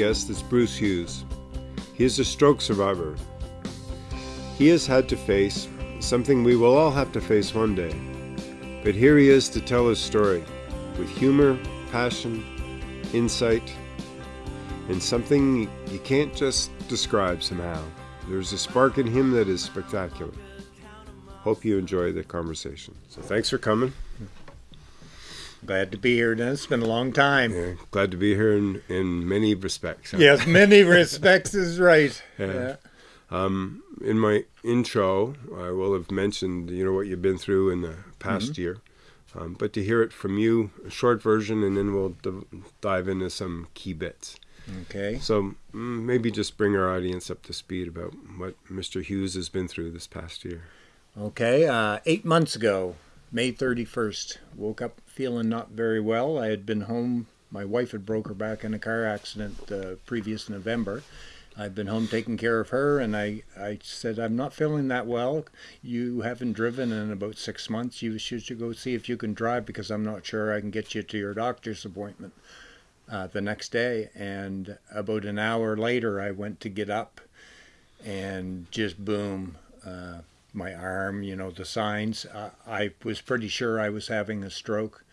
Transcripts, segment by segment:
guest is Bruce Hughes. He is a stroke survivor. He has had to face something we will all have to face one day. But here he is to tell his story with humor, passion, insight, and something you can't just describe somehow. There's a spark in him that is spectacular. Hope you enjoy the conversation. So thanks for coming. Glad to be here. It's been a long time. Yeah, glad to be here in, in many respects. Yes, many respects is right. Yeah. yeah. Um, in my intro, I will have mentioned you know what you've been through in the past mm-hmm. year, um, but to hear it from you, a short version, and then we'll dive into some key bits. Okay. So mm, maybe just bring our audience up to speed about what Mr. Hughes has been through this past year. Okay. Uh, eight months ago, May 31st, woke up feeling not very well. I had been home. My wife had broke her back in a car accident the previous November. I've been home taking care of her, and I, I said, I'm not feeling that well. You haven't driven in about six months. You should go see if you can drive because I'm not sure I can get you to your doctor's appointment uh, the next day. And about an hour later, I went to get up, and just boom, uh, my arm, you know, the signs. Uh, I was pretty sure I was having a stroke,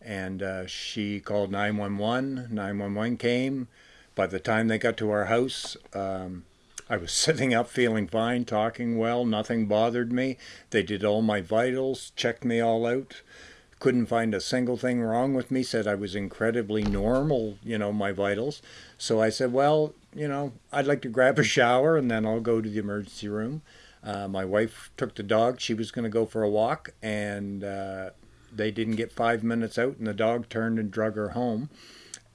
and uh, she called 911. 911 came. By the time they got to our house, um, I was sitting up feeling fine, talking well, nothing bothered me. They did all my vitals, checked me all out couldn't find a single thing wrong with me, said I was incredibly normal, you know, my vitals. So I said, well, you know, I'd like to grab a shower and then I'll go to the emergency room. Uh, my wife took the dog. She was going to go for a walk, and uh, they didn't get five minutes out, and the dog turned and drug her home.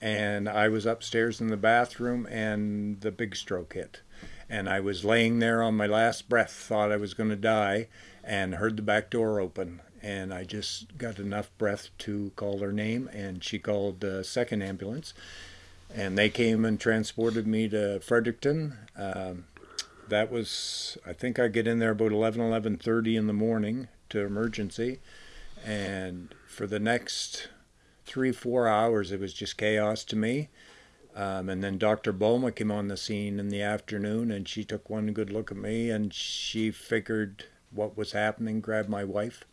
And I was upstairs in the bathroom, and the big stroke hit. And I was laying there on my last breath, thought I was going to die, and heard the back door open and I just got enough breath to call her name, and she called the second ambulance, and they came and transported me to Fredericton. Um, that was, I think I get in there about 11, 11.30 in the morning to emergency, and for the next three, four hours, it was just chaos to me. Um, and then Dr. Boma came on the scene in the afternoon, and she took one good look at me, and she figured what was happening, grabbed my wife,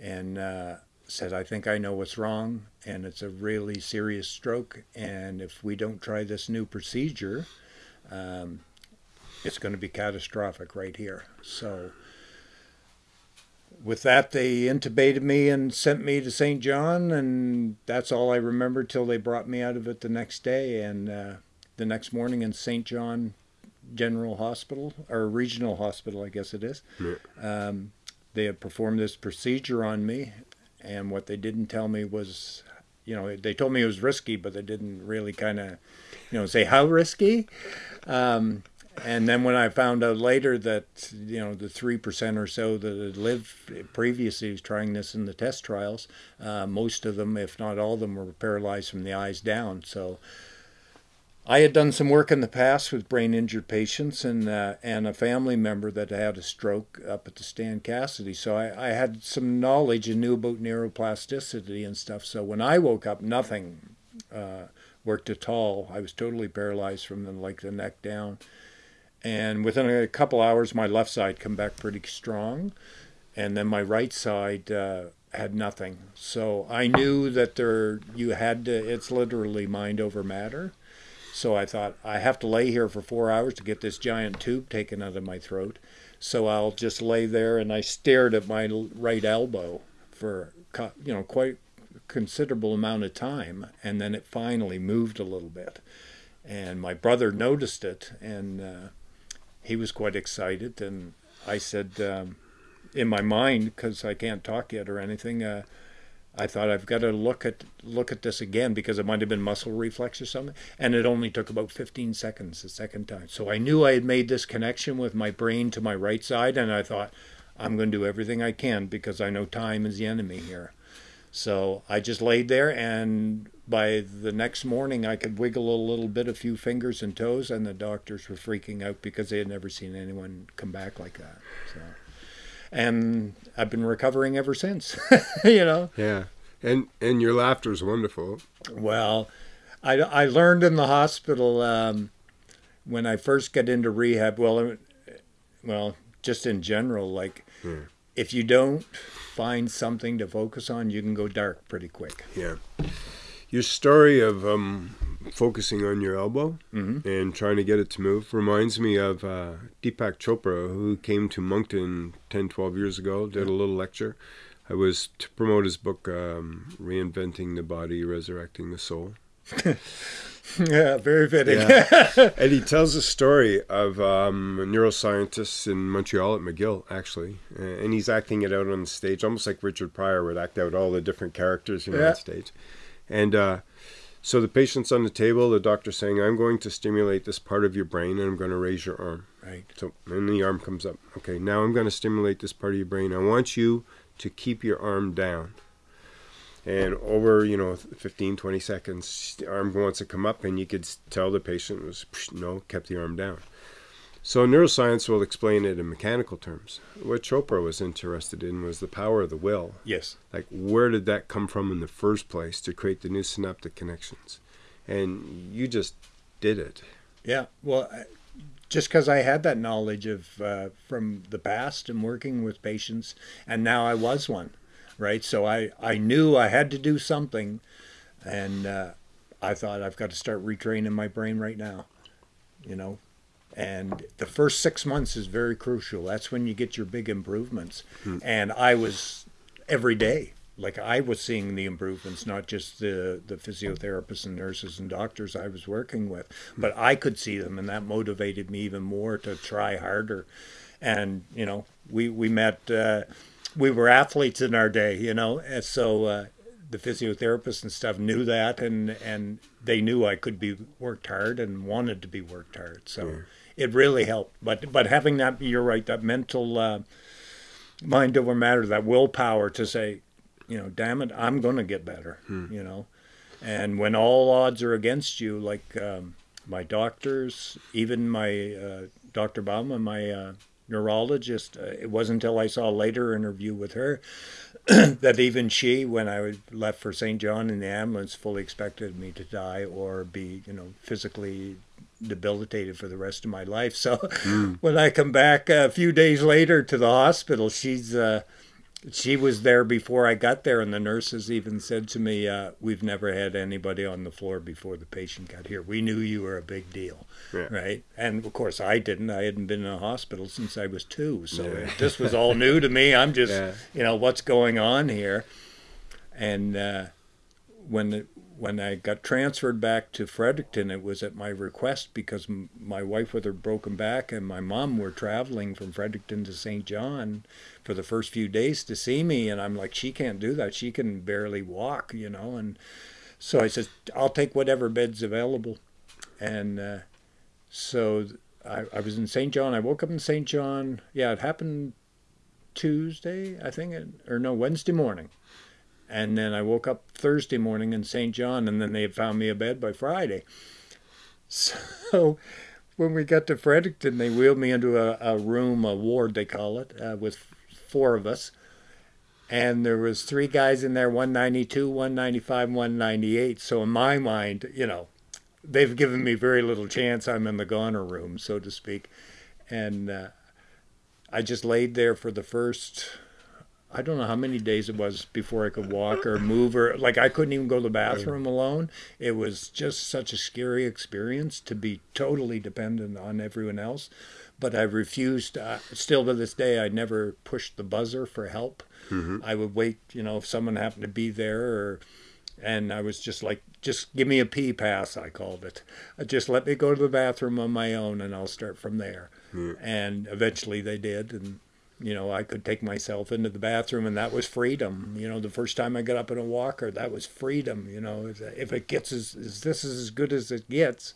and uh, said, I think I know what's wrong, and it's a really serious stroke. And if we don't try this new procedure, um, it's going to be catastrophic right here. So, with that, they intubated me and sent me to Saint John, and that's all I remember till they brought me out of it the next day. And uh, the next morning in Saint John General Hospital, or Regional Hospital, I guess it is. Yeah. Um, they had performed this procedure on me, and what they didn't tell me was, you know, they told me it was risky, but they didn't really kind of, you know, say how risky. Um, and then when I found out later that you know the three percent or so that had lived previously was trying this in the test trials, uh, most of them, if not all of them, were paralyzed from the eyes down. So I had done some work in the past with brain injured patients and uh, and a family member that had a stroke up at the Stan Cassidy. So I, I had some knowledge and knew about neuroplasticity and stuff. So when I woke up, nothing uh, worked at all. I was totally paralyzed from the, like the neck down. And within a couple hours, my left side come back pretty strong, and then my right side uh, had nothing. So I knew that there you had to. It's literally mind over matter so I thought, I have to lay here for four hours to get this giant tube taken out of my throat. So I'll just lay there. And I stared at my right elbow for, you know, quite considerable amount of time. And then it finally moved a little bit. And my brother noticed it. And uh, he was quite excited. And I said, um, in my mind, because I can't talk yet or anything, uh, I thought I've got to look at look at this again because it might have been muscle reflex or something, and it only took about 15 seconds the second time. So I knew I had made this connection with my brain to my right side, and I thought I'm going to do everything I can because I know time is the enemy here. So I just laid there, and by the next morning, I could wiggle a little bit, a few fingers and toes, and the doctors were freaking out because they had never seen anyone come back like that. So and I've been recovering ever since. you know. Yeah, and and your laughter is wonderful. Well, I, I learned in the hospital um, when I first got into rehab. Well, uh, well, just in general, like Yeah. if you don't find something to focus on, you can go dark pretty quick. Yeah. Your story of um, focusing on your elbow Mhm. and trying to get it to move reminds me of uh, Deepak Chopra, who came to Moncton 10, 12 years ago, did a little lecture. I was to promote his book, um, Reinventing the Body, Resurrecting the Soul. yeah, very fitting. Yeah. and he tells a story of um, a neuroscientist in Montreal at McGill, actually, and he's acting it out on the stage, almost like Richard Pryor would act out all the different characters you know, Yeah. on stage. And uh, so the patient's on the table, the doctor's saying, "I'm going to stimulate this part of your brain, and I'm going to raise your arm." right. So and the arm comes up. Okay, now I'm going to stimulate this part of your brain. I want you to keep your arm down. And over, you know, 15, 20 seconds, the arm wants to come up, and you could tell the patient was, no, kept the arm down. So neuroscience will explain it in mechanical terms. What Chopra was interested in was the power of the will. Yes. Like, where did that come from in the first place to create the new synaptic connections? And you just did it. Yeah. Well, I- just because I had that knowledge of uh, from the past and working with patients, and now I was one, right? So I I knew I had to do something, and uh, I thought I've got to start retraining my brain right now, you know. And the first six months is very crucial. That's when you get your big improvements. And I was every day like I was seeing the improvements, not just the the physiotherapists and nurses and doctors I was working with, but I could see them, and that motivated me even more to try harder. And you know, we we met, uh, we were athletes in our day, you know, and so uh, the physiotherapists and stuff knew that, and and they knew I could be worked hard and wanted to be worked hard. So it really helped. But but having that, you're right, that mental. Uh, mind over matter, that willpower to say, you know, damn it, I'm going to get better, you know. And when all odds are against you, like um, my doctors, even my uh, Dr. Bauman, my uh, neurologist, uh, it wasn't until I saw a later interview with her that even she, when I left for Saint John in the ambulance, fully expected me to die or be, you know, physically debilitated for the rest of my life. So when I come back a few days later to the hospital, she's uh, she was there before I got there, and the nurses even said to me, uh, "We've never had anybody on the floor before the patient got here. We knew you were a big deal, Yeah. right?" And of course, I didn't. I hadn't been in a hospital since I was two, so Yeah. this was all new to me. I'm just, Yeah. you know, what's going on here? And uh, when when I got transferred back to Fredericton, it was at my request because my wife with her broken back and my mom were traveling from Fredericton to Saint John for the first few days to see me, and I'm like, she can't do that. She can barely walk, you know. And so I said, I'll take whatever bed's available, and uh, so I, I was in Saint John. I woke up in Saint John. Yeah, it happened Tuesday, I think, or no, Wednesday morning. And then I woke up Thursday morning in Saint John, and then they had found me a bed by Friday. So when we got to Fredericton, they wheeled me into a, a room, a ward they call it, uh, with four of us. And there was three guys in there, 192, 195, 198. So in my mind, you know, they've given me very little chance. I'm in the goner room, so to speak. And uh, I just laid there for the first I don't know how many days it was before I could walk or move or like I couldn't even go to the bathroom alone. It was just such a scary experience to be totally dependent on everyone else. But I refused. Uh, still to this day, I never pushed the buzzer for help. I would wait, you know, if someone happened to be there, or and I was just like, just give me a pee pass. I called it. Uh, Just let me go to the bathroom on my own, and I'll start from there. And eventually, they did, and you know, I could take myself into the bathroom, and that was freedom. You know, the first time I got up in a walker, that was freedom. You know, if- it gets as, as this is as good as it gets,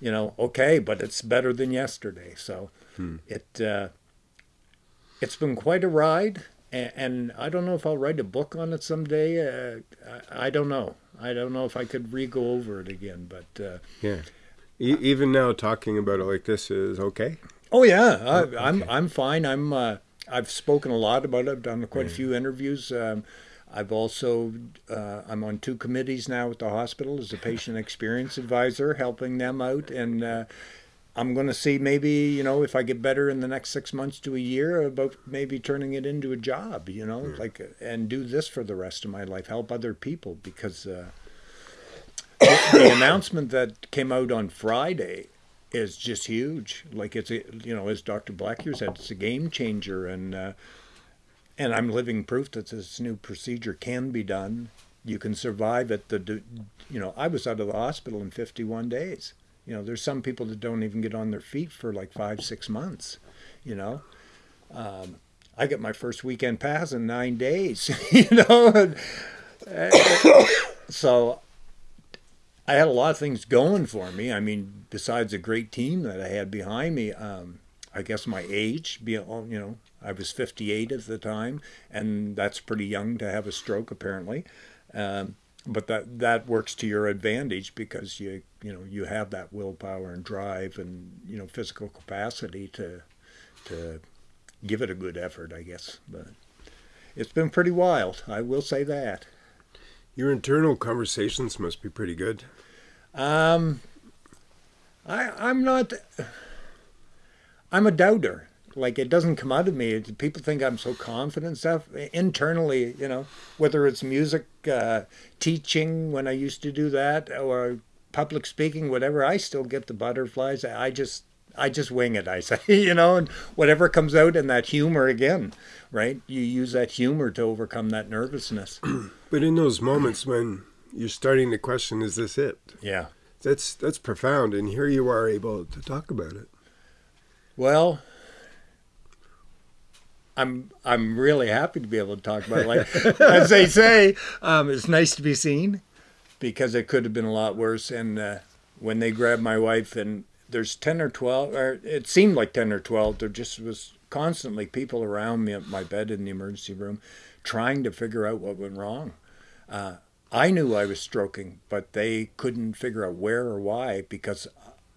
you know, okay, but it's better than yesterday. So it uh, it's been quite a ride, and, and I don't know if I'll write a book on it someday. Uh, I, I don't know. I don't know if I could re-go over it again, but. Uh, Yeah. E- even now, talking about it like this is okay. Oh yeah, I, I'm I'm fine. I'm uh, I've spoken a lot about it. I've done quite a few interviews. Um, I've also uh, I'm on two committees now at the hospital as a patient experience advisor, helping them out, and uh, I'm going to see maybe you know if I get better in the next six months to a year about maybe turning it into a job, you know, mm. like and do this for the rest of my life, help other people because uh, the announcement that came out on Friday is just huge. Like it's a, you know, as Dr. Blackyer said, it's a game changer, and uh, and I'm living proof that this new procedure can be done. You can survive it. The you know, I was out of the hospital in 51 days. You know, there's some people that don't even get on their feet for like five, six months. You know, um, I get my first weekend pass in nine days. you know, so I had a lot of things going for me. I mean, besides a great team that I had behind me, um, I guess my age, you know, I was 58 at the time, and that's pretty young to have a stroke apparently. Um, but that that works to your advantage because you you know you have that willpower and drive and you know physical capacity to to give it a good effort, I guess. But it's been pretty wild, I will say that. Your internal conversations must be pretty good. Um, I I'm not. I'm a doubter. Like it doesn't come out of me. People think I'm so confident stuff internally. You know, whether it's music, uh, teaching when I used to do that, or public speaking, whatever. I still get the butterflies. I just I just wing it, I say, you know, and whatever comes out in that humor again, right? You use that humor to overcome that nervousness. but in those moments when you're starting to question, is this it? Yeah. That's that's profound and here you are able to talk about it. Well, I'm I'm really happy to be able to talk about it. Like as they say, um, it's nice to be seen because it could have been a lot worse. And uh, when they grabbed my wife, and there's ten or twelve, or it seemed like ten or twelve. There just was constantly people around me at my bed in the emergency room, trying to figure out what went wrong. Uh, I knew I was stroking, but they couldn't figure out where or why because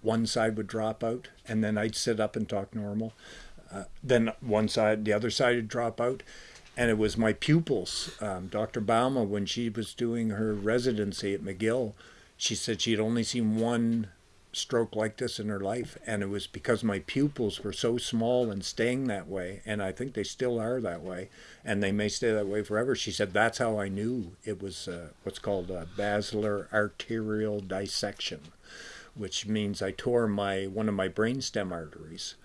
one side would drop out, and then I'd sit up and talk normal. Uh, then one side, the other side would drop out, and it was my pupils. Um, Dr. Bauma, when she was doing her residency at McGill, she said she had only seen one stroke like this in her life, and it was because my pupils were so small and staying that way, and I think they still are that way, and they may stay that way forever. She said that's how I knew it was uh, what's called a basilar arterial dissection, which means I tore my one of my brainstem arteries.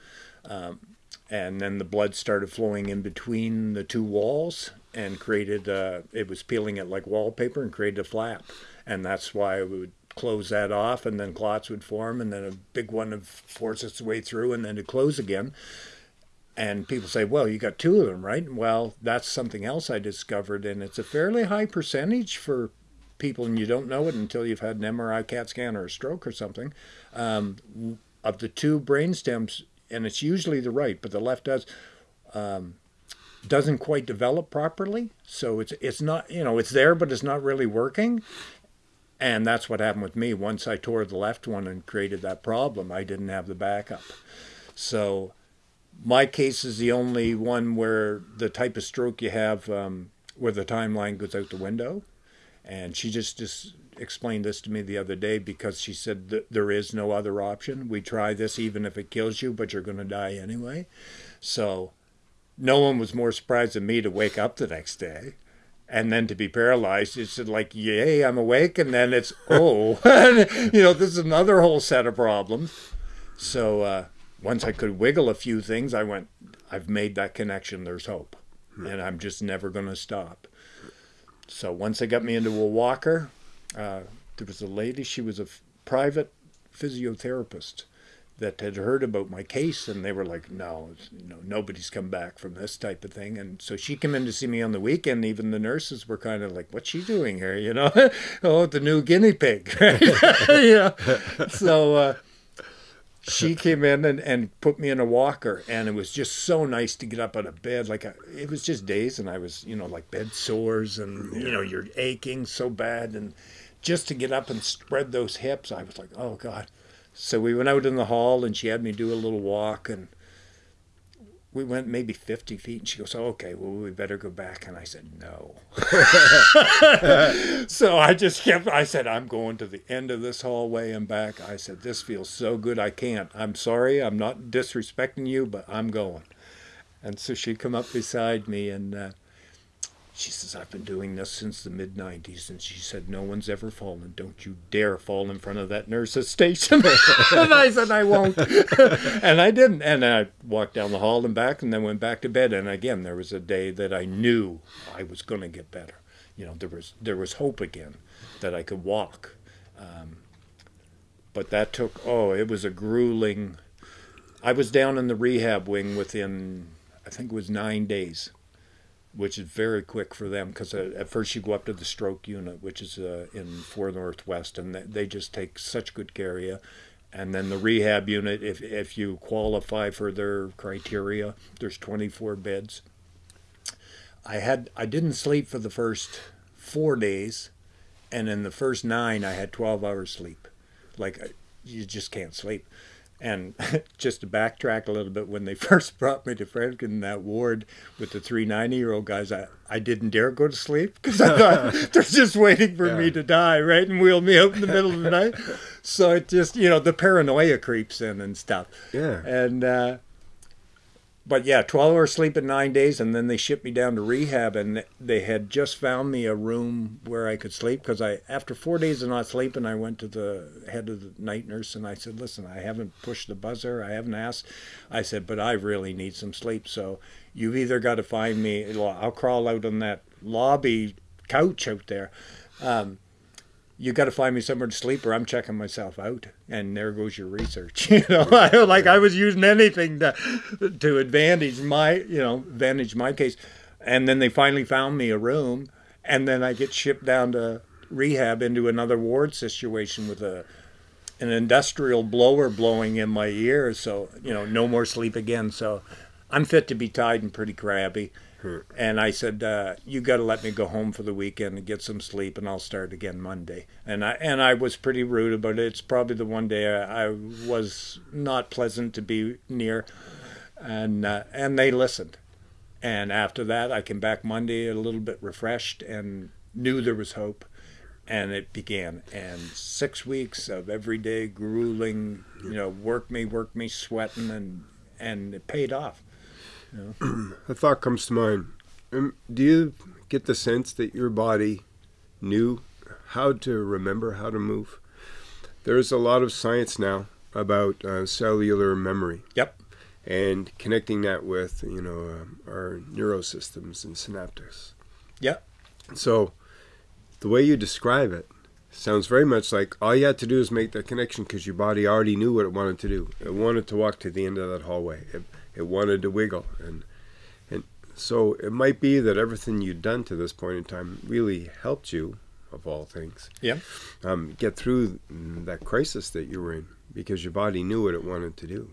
Um, and then the blood started flowing in between the two walls and created uh, it was peeling it like wallpaper and created a flap and that's why it would close that off and then clots would form and then a big one would force its way through and then it close again. And people say well you got two of them right? Well that's something else i discovered and it's a fairly high percentage for people and you don't know it until you've had an mri cat scan or a stroke or something um, of the two brain stems and it's usually the right but the left does um, doesn't quite develop properly. So it's it's not you know it's there but it's not really working and that's what happened with me. Once I tore the left one and created that problem, I didn't have the backup. So my case is the only one where the type of stroke you have um, where the timeline goes out the window. And she just, just explained this to me the other day because she said that there is no other option. We try this even if it kills you, but you're going to die anyway. So no one was more surprised than me to wake up the next day and then to be paralyzed it's like yay i'm awake and then it's oh you know this is another whole set of problems. So uh, once i could wiggle a few things i went i've made that connection there's hope and i'm just never going to stop. So once they got me into a walker uh, there was a lady she was a private physiotherapist that had heard about my case and they were like no no nobody's come back from this type of thing. And so she came in to see me on the weekend even the nurses were kind of like what's she doing here? You know? Oh the new guinea pig. Yeah. so uh, she came in and, and put me in a walker and it was just so nice to get up out of bed. Like a, it was just days and i was you know like bed sores and you know you're aching so bad and just to get up and spread those hips i was like oh god so we went out in the hall and she had me do a little walk and we went maybe 50 feet and she goes oh, okay well we better go back. And i said no. So i just kept i said i'm going to the end of this hallway and back. I said this feels so good i can't. I'm sorry i'm not disrespecting you but i'm going. And so she come up beside me and uh, she says, I've been doing this since the mid 90s. And she said, No one's ever fallen. Don't you dare fall in front of that nurse's station. and I said, I won't. and I didn't. And I walked down the hall and back and then went back to bed. And again, there was a day that I knew I was going to get better. You know, there was, there was hope again that I could walk. Um, but that took, oh, it was a grueling. I was down in the rehab wing within, I think it was nine days which is very quick for them because uh, at first you go up to the stroke unit, which is uh, in Four Northwest, and they just take such good care of you. And then the rehab unit, if if you qualify for their criteria, there's 24 beds. I had I didn't sleep for the first four days, and in the first nine I had 12 hours sleep, like you just can't sleep. And just to backtrack a little bit, when they first brought me to Franklin that ward with the three 90 year old guys, I, I didn't dare go to sleep because I thought they're just waiting for yeah. me to die, right? And wheel me out in the middle of the night. So it just, you know, the paranoia creeps in and stuff. Yeah. And, uh, but yeah, 12 hours sleep in nine days, and then they shipped me down to rehab, and they had just found me a room where I could sleep because I, after four days of not sleeping, I went to the head of the night nurse and I said, "Listen, I haven't pushed the buzzer, I haven't asked." I said, "But I really need some sleep, so you've either got to find me. I'll crawl out on that lobby couch out there." Um, you got to find me somewhere to sleep or I'm checking myself out. And there goes your research. You know, like I was using anything to, to advantage my, you know, advantage my case. And then they finally found me a room. And then I get shipped down to rehab into another ward situation with a, an industrial blower blowing in my ear. So, you know, no more sleep again. So I'm fit to be tied and pretty crabby. And I said, uh, "You got to let me go home for the weekend and get some sleep, and I'll start again Monday." And I and I was pretty rude about it. It's probably the one day I, I was not pleasant to be near, and uh, and they listened. And after that, I came back Monday a little bit refreshed and knew there was hope, and it began. And six weeks of everyday grueling, you know, work me, work me, sweating, and and it paid off. a thought comes to mind. Um, do you get the sense that your body knew how to remember how to move? There's a lot of science now about uh, cellular memory. Yep. And connecting that with you know uh, our neurosystems and synaptics. Yep. So, the way you describe it sounds very much like all you had to do is make that connection because your body already knew what it wanted to do. It wanted to walk to the end of that hallway. It, it wanted to wiggle. And and so it might be that everything you'd done to this point in time really helped you of all things yeah. um, get through that crisis that you were in because your body knew what it wanted to do.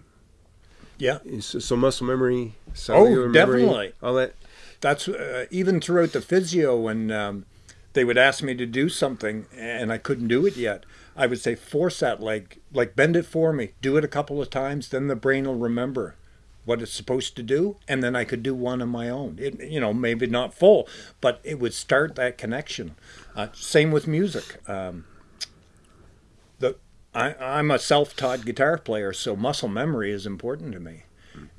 Yeah. So, so muscle memory oh definitely. memory, all that. That's uh, even throughout the physio when um, they would ask me to do something and I couldn't do it yet I would say force that leg like bend it for me. Do it a couple of times then the brain will remember what it's supposed to do, and then I could do one on my own. It, you know, maybe not full, but it would start that connection. Uh, same with music. Um, the I, I'm a self-taught guitar player, so muscle memory is important to me.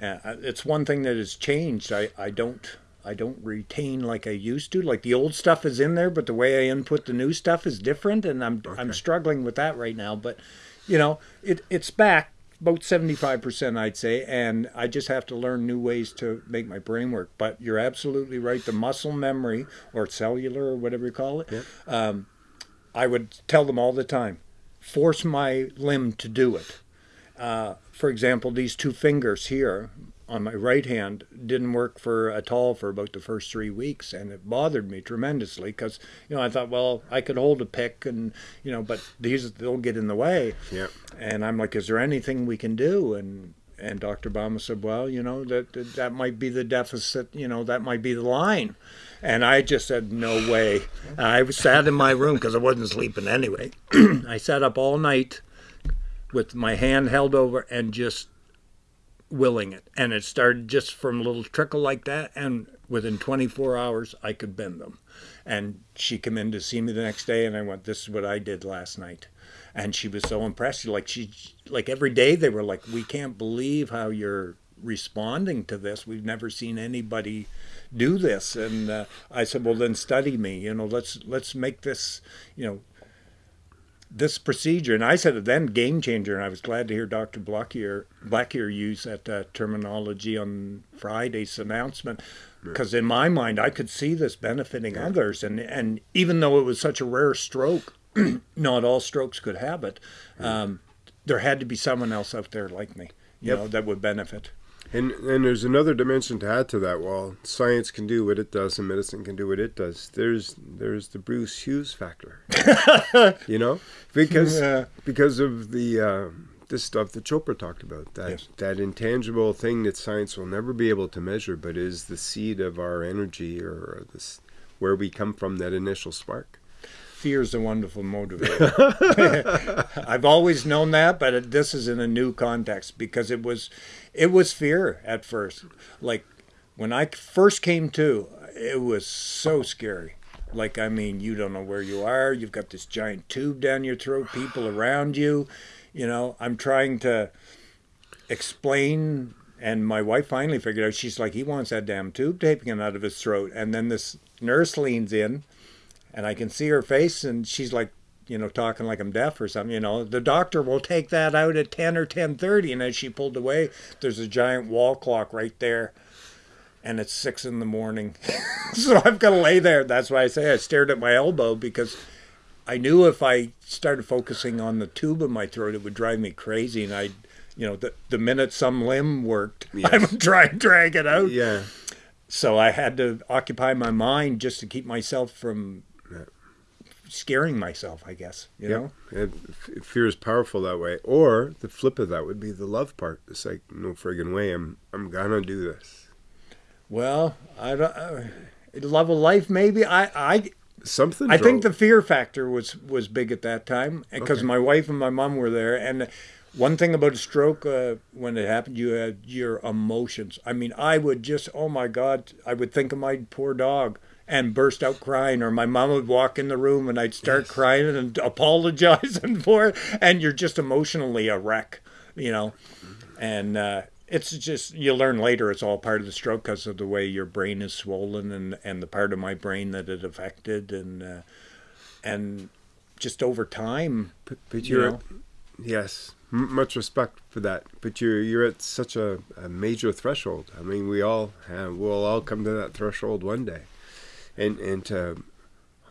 Uh, it's one thing that has changed. I, I don't I don't retain like I used to. Like the old stuff is in there, but the way I input the new stuff is different, and I'm okay. I'm struggling with that right now. But you know, it it's back about 75% I'd say and I just have to learn new ways to make my brain work but you're absolutely right the muscle memory or cellular or whatever you call it yep. um, I would tell them all the time force my limb to do it uh, for example these two fingers here on my right hand didn't work for at all for about the first three weeks, and it bothered me tremendously because you know I thought, well, I could hold a pick, and you know, but these they'll get in the way. Yeah. And I'm like, is there anything we can do? And and Dr. Bama said, well, you know, that that might be the deficit. You know, that might be the line. And I just said, no way. I was sat in my room because I wasn't sleeping anyway. I sat up all night with my hand held over and just willing it. And it started just from a little trickle like that. And within 24 hours, I could bend them. And she came in to see me the next day, and I went, This is what I did last night. And she was so impressed. Like, she, like every day, they were like, We can't believe how you're responding to this. We've never seen anybody do this. And uh, I said, well, then study me. You know, let's let's make this, you know, this procedure. And I said it then, game changer. And I was glad to hear Dr. Blackier Blackier use that uh, terminology on Friday's announcement. Because in my mind, I could see this benefiting yeah. others, and and even though it was such a rare stroke, not all strokes could have it. Um, there had to be someone else out there like me, you yep. know, that would benefit. And and there's another dimension to add to that. While science can do what it does and medicine can do what it does, there's there's the Bruce Hughes factor. you know, because yeah. because of the uh, this stuff that Chopra talked about that yes. that intangible thing that science will never be able to measure, but is the seed of our energy or this where we come from that initial spark fear is a wonderful motivator. I've always known that, but this is in a new context because it was, it was fear at first. Like when I first came to, it was so scary. Like I mean, you don't know where you are. You've got this giant tube down your throat. People around you. You know, I'm trying to explain and my wife finally figured out she's like he wants that damn tube taping out of his throat and then this nurse leans in and I can see her face, and she's like, you know, talking like I'm deaf or something. You know, the doctor will take that out at ten or ten thirty, and as she pulled away, there's a giant wall clock right there, and it's six in the morning. so I've got to lay there. That's why I say I stared at my elbow because I knew if I started focusing on the tube in my throat, it would drive me crazy, and I, you know, the the minute some limb worked, yes. I would try and drag it out. Yeah. So I had to occupy my mind just to keep myself from scaring myself, I guess. You yeah. know, and fear is powerful that way. Or the flip of that would be the love part. It's like no friggin' way. I'm I'm gonna do this. Well, I don't. Uh, love of life, maybe. I I something. I drove. think the fear factor was was big at that time because okay. my wife and my mom were there, and one thing about a stroke uh, when it happened, you had your emotions. I mean, I would just, oh my God, I would think of my poor dog and burst out crying, or my mom would walk in the room and I'd start yes. crying and apologizing for it, and you're just emotionally a wreck, you know. And uh, it's just you learn later it's all part of the stroke because of the way your brain is swollen and and the part of my brain that it affected and uh, and just over time. But, but you're you know, yes, much respect for that. But you're you're at such a, a major threshold. I mean, we all have, we'll all come to that threshold one day and and to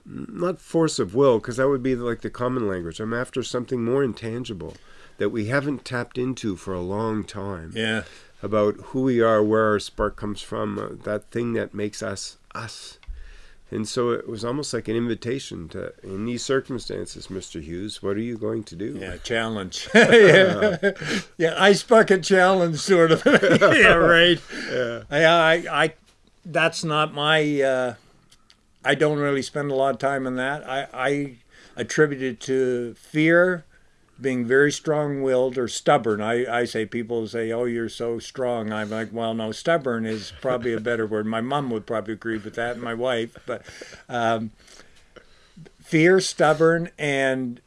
not force of will because that would be like the common language. I'm after something more intangible that we haven't tapped into for a long time. Yeah. About who we are, where our spark comes from, uh, that thing that makes us us. And so it was almost like an invitation to, in these circumstances, Mr. Hughes, what are you going to do? Yeah, challenge. yeah. yeah, ice bucket challenge, sort of. yeah, right. Yeah. I, I, I, that's not my, uh, I don't really spend a lot of time on that. I, I attribute it to fear, being very strong-willed or stubborn. I, I say people say, "Oh, you're so strong." I'm like, "Well, no, stubborn is probably a better word." My mom would probably agree with that, and my wife. But um, fear, stubborn, and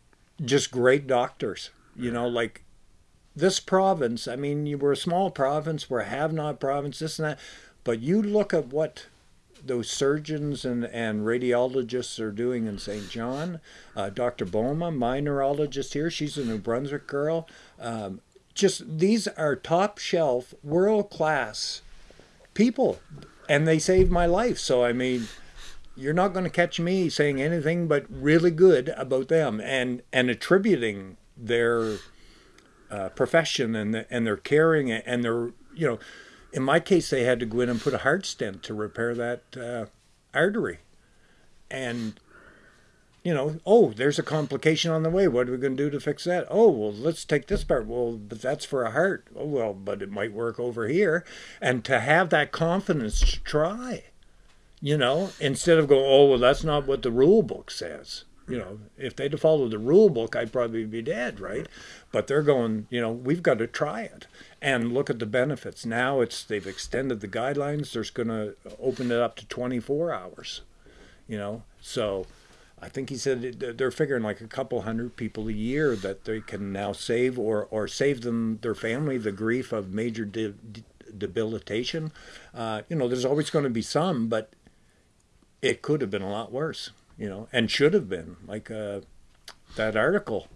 just great doctors. You know, like this province. I mean, you were a small province, we're a have-not province, this and that. But you look at what those surgeons and, and radiologists are doing in Saint John. Uh, Dr. Boma, my neurologist here, she's a New Brunswick girl. Um, just these are top shelf, world class people, and they saved my life. So, I mean, you're not going to catch me saying anything but really good about them and, and attributing their uh, profession and, and their caring and their, you know, in my case, they had to go in and put a heart stent to repair that uh, artery. And, you know, oh, there's a complication on the way. What are we going to do to fix that? Oh, well, let's take this part. Well, but that's for a heart. Oh, well, but it might work over here. And to have that confidence to try, you know, instead of going, oh, well, that's not what the rule book says. You know, if they'd followed the rule book, I'd probably be dead, right? But they're going, you know, we've got to try it and look at the benefits. Now it's they've extended the guidelines. There's going to open it up to 24 hours. You know, so I think he said they're figuring like a couple hundred people a year that they can now save or or save them their family the grief of major de- de- debilitation. Uh, you know, there's always going to be some, but it could have been a lot worse. You know, and should have been like uh, that article.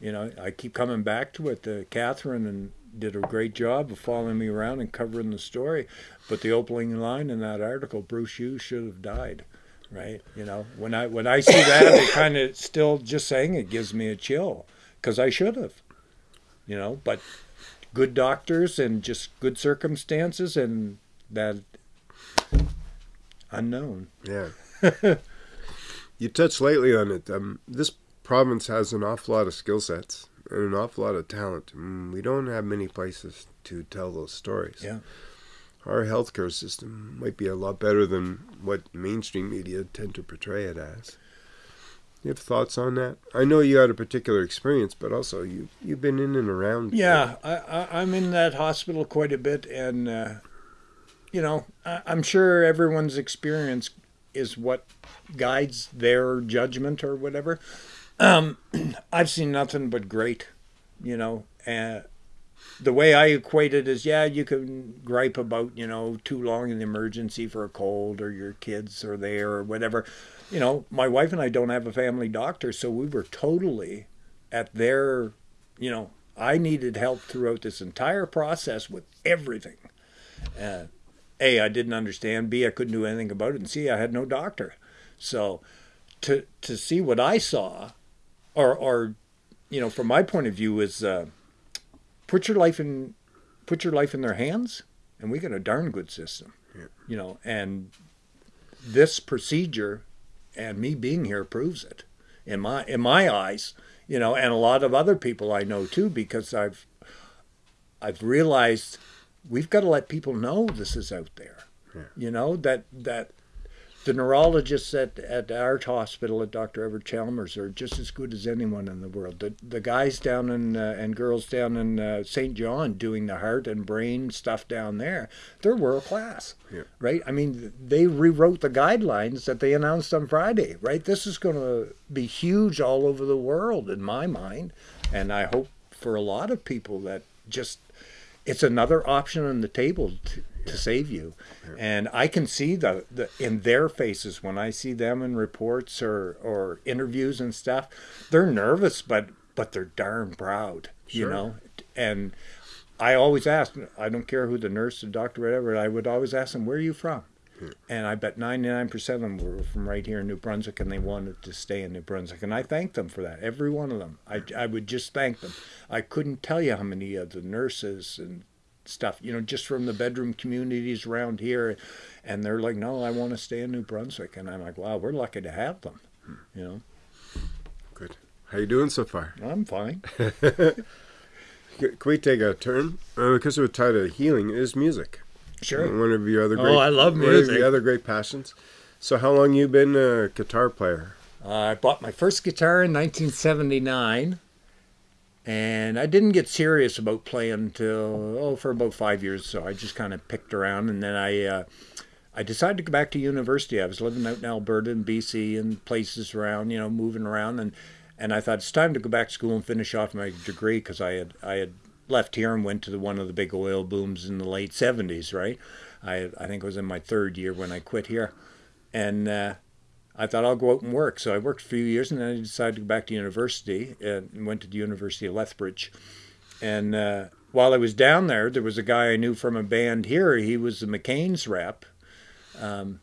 You know, I keep coming back to it. Uh, Catherine and did a great job of following me around and covering the story. But the opening line in that article, Bruce Hughes should have died right? You know, when I when I see that, it kind of still just saying it gives me a chill because I should have, you know. But good doctors and just good circumstances and that unknown. Yeah. you touched lightly on it. Um, this province has an awful lot of skill sets and an awful lot of talent. Mm, we don't have many places to tell those stories. Yeah our healthcare system might be a lot better than what mainstream media tend to portray it as. You have thoughts on that? I know you had a particular experience, but also you you've been in and around. Yeah, I, I, am in that hospital quite a bit, and uh, you know I, I'm sure everyone's experience is what guides their judgment or whatever. Um, I've seen nothing but great, you know, and the way I equate it is, yeah, you can gripe about, you know, too long in the emergency for a cold or your kids are there or whatever. You know, my wife and I don't have a family doctor, so we were totally at their, you know, I needed help throughout this entire process with everything. Uh, a, I didn't understand. B, I couldn't do anything about it. And C, I had no doctor. So to to see what I saw, or or you know, from my point of view, is uh, put your life in put your life in their hands, and we got a darn good system. Yeah. You know, and this procedure and me being here proves it in my in my eyes. You know, and a lot of other people I know too, because I've I've realized we've got to let people know this is out there. Yeah. You know that that the neurologists at, at our hospital at Dr. Everett Chalmers are just as good as anyone in the world. The, the guys down in uh, and girls down in uh, Saint John doing the heart and brain stuff down there, they're world class, yeah. right? I mean, they rewrote the guidelines that they announced on Friday, right? This is going to be huge all over the world in my mind, and I hope for a lot of people that just it's another option on the table to, to save you. And I can see the, the in their faces when I see them in reports or, or interviews and stuff, they're nervous but but they're darn proud, sure. you know. And I always ask, I don't care who the nurse, the doctor, whatever, I would always ask them, where are you from? And I bet 99% of them were from right here in New Brunswick and they wanted to stay in New Brunswick. And I thank them for that, every one of them. I, I would just thank them. I couldn't tell you how many of the nurses and stuff, you know, just from the bedroom communities around here. And they're like, no, I want to stay in New Brunswick. And I'm like, wow, we're lucky to have them, you know. Good. How you doing so far? I'm fine. Can we take a turn? Uh, because we're tied to healing is music. Sure. One of your other great. Oh, I love music. One of your other great passions. So, how long you been a guitar player? Uh, I bought my first guitar in 1979 and I didn't get serious about playing until oh for about five years. So I just kind of picked around, and then I uh, I decided to go back to university. I was living out in Alberta and BC and places around, you know, moving around, and and I thought it's time to go back to school and finish off my degree because I had I had left here and went to the, one of the big oil booms in the late '70s. Right, I I think it was in my third year when I quit here, and. Uh, I thought I'll go out and work. So I worked a few years, and then I decided to go back to university and went to the University of Lethbridge. And uh, while I was down there, there was a guy I knew from a band here. He was the McCain's rep, um,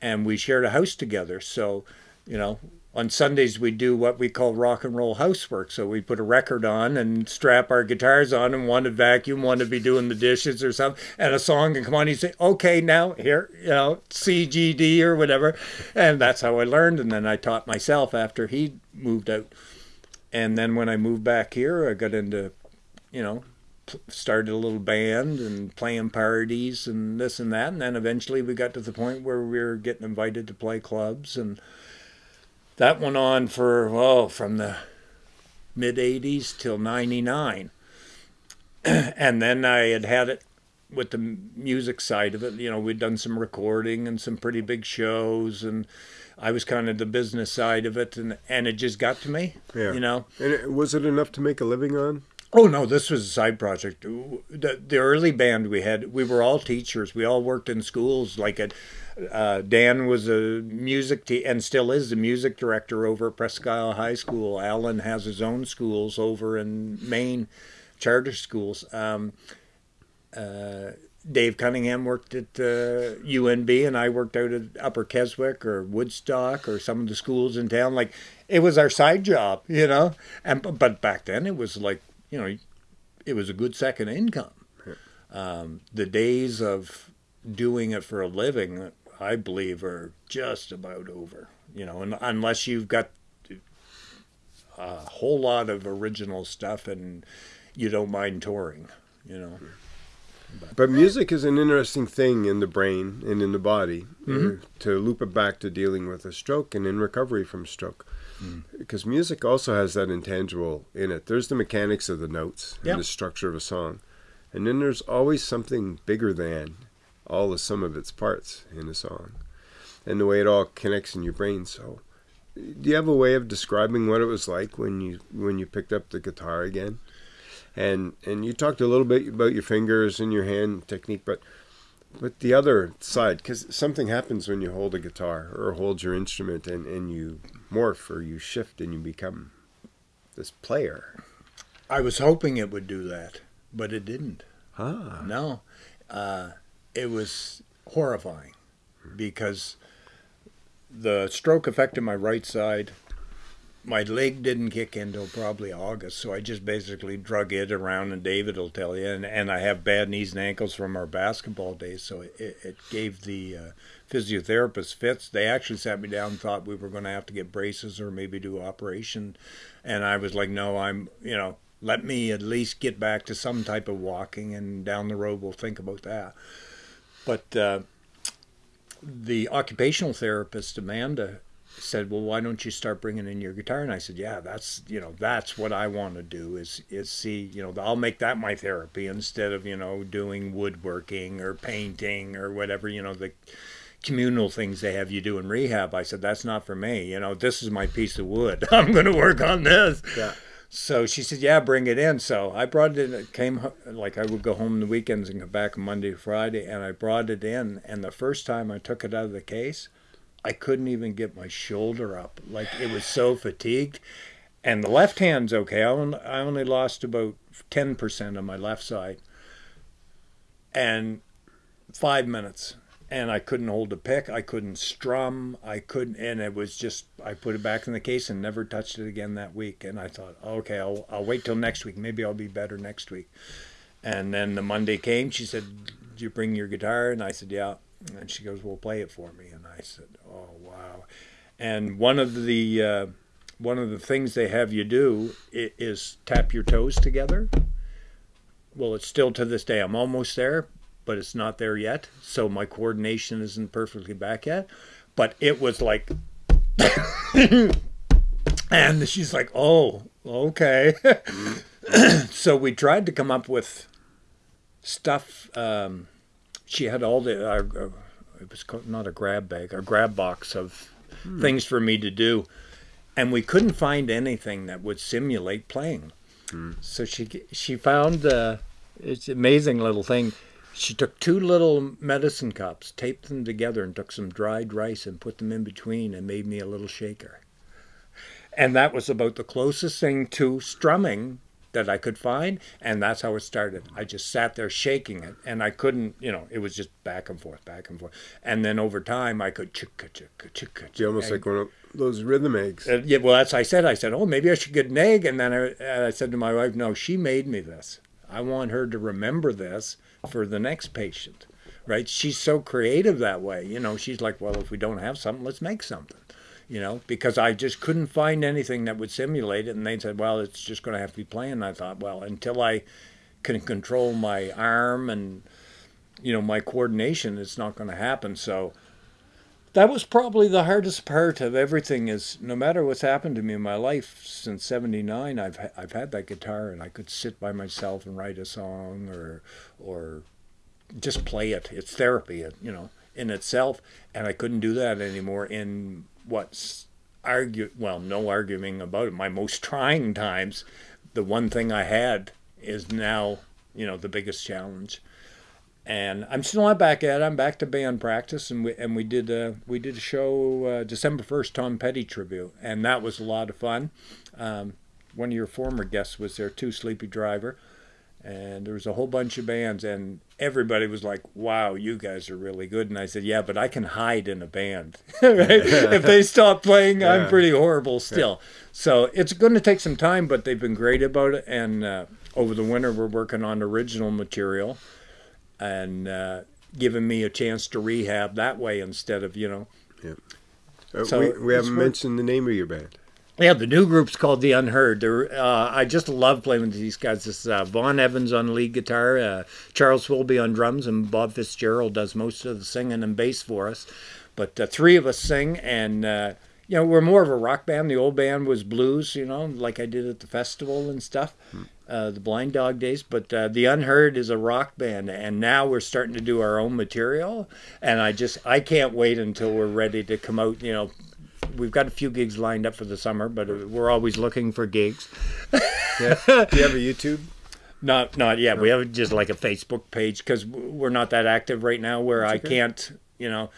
and we shared a house together. So, you know, on Sundays we do what we call rock and roll housework. So we put a record on and strap our guitars on, and one to vacuum, one to be doing the dishes or something, and a song can come on. You say, "Okay, now here, you know, C G D or whatever," and that's how I learned. And then I taught myself after he moved out. And then when I moved back here, I got into, you know, started a little band and playing parties and this and that. And then eventually we got to the point where we were getting invited to play clubs and that went on for oh from the mid 80s till 99 and then i had had it with the music side of it you know we'd done some recording and some pretty big shows and i was kind of the business side of it and and it just got to me Yeah. you know And it, was it enough to make a living on? Oh no, this was a side project. The, the early band we had, we were all teachers. We all worked in schools. Like at, uh, Dan was a music te- and still is the music director over at Presque Isle High School. Alan has his own schools over in Maine, charter schools. Um, uh, Dave Cunningham worked at uh, UNB, and I worked out at Upper Keswick or Woodstock or some of the schools in town. Like it was our side job, you know. And but back then it was like you know, it was a good second income. Um, the days of doing it for a living, I believe, are just about over. You know, and unless you've got a whole lot of original stuff and you don't mind touring, you know. But music is an interesting thing in the brain and in the body. Mhm. uh, to loop it back to dealing with a stroke and in recovery from stroke. Mm. Because music also has that intangible in it. There's the mechanics of the notes Yeah. and the structure of a song. And then there's always something bigger than all the sum of its parts in a song. And the way it all connects in your brain. So do you have a way of describing what it was like when you when you picked up the guitar again? And and you talked a little bit about your fingers and your hand technique, but but the other side, because something happens when you hold a guitar or hold your instrument and, and you morph or you shift and you become this player. I was hoping it would do that, but it didn't. Ah. No, uh, it was horrifying because the stroke affected my right side. My leg didn't kick in till probably August, so I just basically drug it around, and David will tell you. And, and I have bad knees and ankles from our basketball days, so it, it gave the uh, physiotherapist fits. They actually sat me down and thought we were going to have to get braces or maybe do operation. And I was like, no, I'm, you know, let me at least get back to some type of walking, and down the road we'll think about that. But uh, the occupational therapist, Amanda, said, "Well, why don't you start bringing in your guitar?" And I said, "Yeah, that's you know that's what I want to do is is see you know I'll make that my therapy instead of you know doing woodworking or painting or whatever you know the communal things they have you do in rehab." I said, "That's not for me. You know, this is my piece of wood. I'm going to work on this." Yeah. So she said, "Yeah, bring it in." So I brought it. in. It came like I would go home the weekends and come back Monday Friday, and I brought it in. And the first time I took it out of the case, I couldn't even get my shoulder up. Like it was so fatigued. And the left hand's okay. I only, I only lost about ten percent on my left side, and five minutes. And I couldn't hold a pick. I couldn't strum. I couldn't, and it was just. I put it back in the case and never touched it again that week. And I thought, okay, I'll I'll wait till next week. Maybe I'll be better next week. And then the Monday came. She said, "Did you bring your guitar?" And I said, "Yeah." And she goes, "Well, play it for me." And I said, "Oh wow!" And one of the uh, one of the things they have you do is tap your toes together. Well, it's still to this day. I'm almost there, but it's not there yet. So my coordination isn't perfectly back yet. But it was like, and she's like, "Oh, okay." so we tried to come up with stuff. Um, she had all the. Uh, it was not a grab bag, a grab box of things for me to do, and we couldn't find anything that would simulate playing. So she she found uh, it's an amazing little thing. She took two little medicine cups, taped them together, and took some dried rice and put them in between, and made me a little shaker. And that was about the closest thing to strumming that I could find, and that's how it started. I just sat there shaking it, and I couldn't, you know, it was just back and forth, back and forth. And then over time, I could chicka chicka chicka. You almost like one of those rhythm eggs. Uh, yeah, well, that's I said. I said, oh, maybe I should get an egg. And then I, uh, I said to my wife, no, she made me this. I want her to remember this for the next patient, right? She's so creative that way. You know, she's like, well, if we don't have something, let's make something. You know, because I just couldn't find anything that would simulate it. And they said, well, it's just going to have to be playing. I thought, well, until I can control my arm and, you know, my coordination, it's not going to happen. So that was probably the hardest part of everything is no matter what's happened to me in my life since 79 I've I've had that guitar and I could sit by myself and write a song or or just play it it's therapy you know in itself and I couldn't do that anymore in what's argue well no arguing about it my most trying times the one thing I had is now you know the biggest challenge and I'm still not back at it. I'm back to band practice, and we and we did a we did a show uh, December first, Tom Petty tribute, and that was a lot of fun. Um, one of your former guests was there too, Sleepy Driver, and there was a whole bunch of bands, and everybody was like, "Wow, you guys are really good." And I said, "Yeah, but I can hide in a band. if they stop playing, yeah. I'm pretty horrible still." Yeah. So it's going to take some time, but they've been great about it, and uh, over the winter we're working on original material and uh, giving me a chance to rehab that way instead of you know. Yeah. Uh, so we, we haven't mentioned the name of your band. Yeah, the new group's called The Unheard. Uh, I just love playing with these guys. This uh, Vaughn Evans on lead guitar, uh, Charles Wilby on drums, and Bob Fitzgerald does most of the singing and bass for us. But uh, three of us sing, and uh, you know we're more of a rock band. The old band was blues, you know, like I did at the festival and stuff. Hmm uh, the Blind Dog days, but uh, the Unheard is a rock band, and now we're starting to do our own material. And I just I can't wait until we're ready to come out. You know, we've got a few gigs lined up for the summer, but we're always looking for gigs. yeah. Do you have a YouTube? Not not yet. No. We have just like a Facebook page because we're not that active right now. Where I can't, you know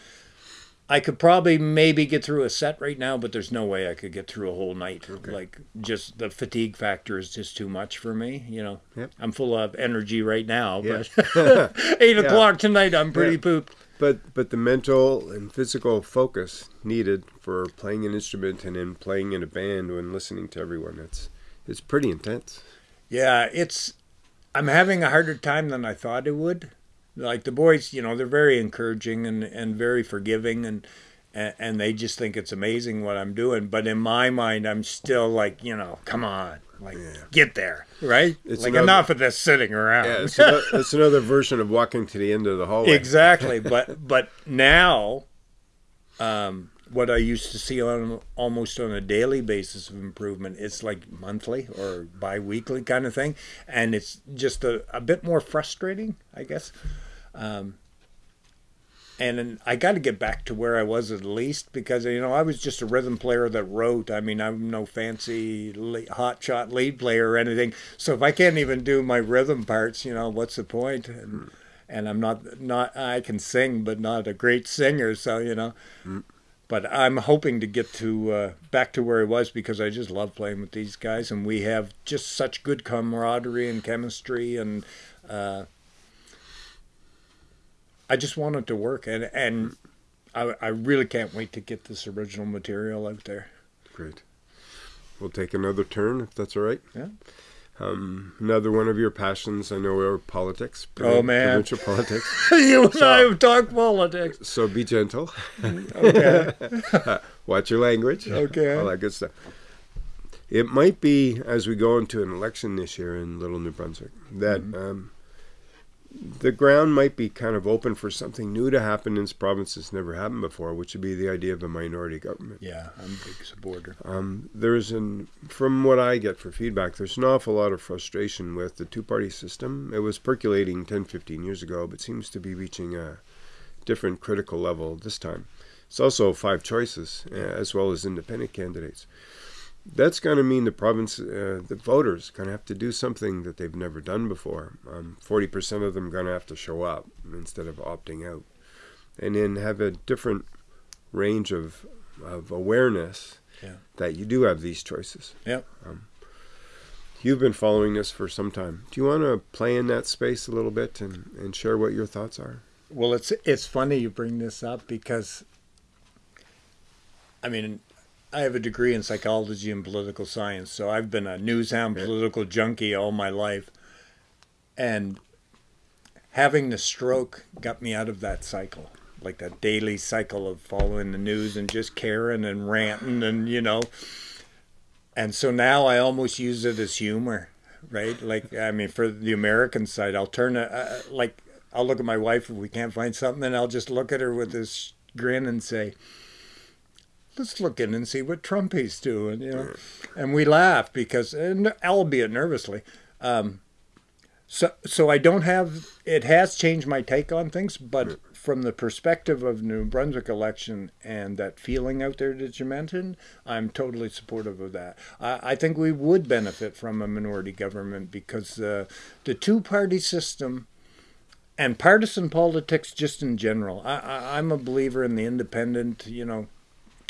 I could probably maybe get through a set right now, but there's no way I could get through a whole night. Okay. Like just the fatigue factor is just too much for me. You know, yep. I'm full of energy right now, but eight yeah. o'clock tonight, I'm pretty yeah. pooped. But but the mental and physical focus needed for playing an instrument and then playing in a band when listening to everyone, it's it's pretty intense. Yeah, it's. I'm having a harder time than I thought it would like the boys, you know, they're very encouraging and, and very forgiving and and they just think it's amazing what I'm doing. But in my mind, I'm still like, you know, come on, like yeah. get there, right? It's like another, enough of this sitting around. Yeah, it's, another, it's another version of walking to the end of the hallway. Exactly, but but now, um, what I used to see on almost on a daily basis of improvement, it's like monthly or biweekly kind of thing, and it's just a, a bit more frustrating, I guess. Um, and I got to get back to where I was at least because you know I was just a rhythm player that wrote. I mean I'm no fancy hot shot lead player or anything. So if I can't even do my rhythm parts, you know what's the point? And, and I'm not not I can sing but not a great singer. So you know. Mm. But I'm hoping to get to uh, back to where I was because I just love playing with these guys, and we have just such good camaraderie and chemistry, and uh, I just want it to work, and and I, I really can't wait to get this original material out there. Great. We'll take another turn if that's all right. Yeah. Um, another one of your passions, I know, are politics. oh man, provincial politics. you and so, I have talked politics. So be gentle. okay. watch your language. Okay. All that good stuff. It might be as we go into an election this year in Little New Brunswick that mm-hmm. um, the ground might be kind of open for something new to happen in this province that's never happened before, which would be the idea of a minority government. Yeah, I'm a big supporter. Um, there's an, from what I get for feedback, there's an awful lot of frustration with the two-party system. It was percolating 10, 15 years ago, but seems to be reaching a different critical level this time. It's also five choices, uh, as well as independent candidates that's going to mean the province, uh, the voters, going to have to do something that they've never done before. Um, forty um, percent of them going to have to show up instead of opting out, and then have a different range of of awareness yeah. that you do have these choices. Yep. Um, you've been following this for some time. Do you want to play in that space a little bit and, and share what your thoughts are? Well, it's it's funny you bring this up because I mean I have a degree in psychology and political science, so I've been a newshound political junkie all my life. And having the stroke got me out of that cycle, like that daily cycle of following the news and just caring and ranting and, you know. And so now I almost use it as humor, right? Like, I mean, for the American side, I'll turn it, uh, like, I'll look at my wife if we can't find something, and I'll just look at her with this grin and say, let's look in and see what Trumpy's doing, you know. And we laugh because, and albeit nervously, um, so so I don't have. It has changed my take on things, but from the perspective of New Brunswick election and that feeling out there that you mentioned, I'm totally supportive of that. I, I think we would benefit from a minority government because uh, the two-party system and partisan politics just in general. I, I, I'm a believer in the independent, you know,